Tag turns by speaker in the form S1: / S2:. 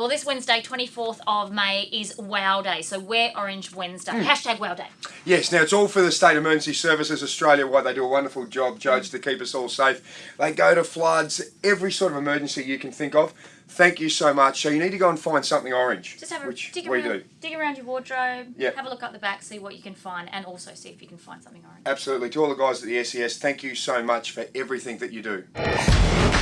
S1: Well, this Wednesday, 24th of May, is Wow Day. So wear orange Wednesday.
S2: Mm.
S1: Hashtag Wow Day.
S2: Yes, now it's all for the State Emergency Services Australia, why they do a wonderful job, Judge, to keep us all safe. They go to floods, every sort of emergency you can think of. Thank you so much. So you need to go and find something orange,
S1: Just have a
S2: which
S1: dig
S2: we
S1: around,
S2: do.
S1: dig around your wardrobe.
S2: Yep.
S1: Have a look up the back, see what you can find, and also see if you can find something orange.
S2: Absolutely. To all the guys at the SES, thank you so much for everything that you do.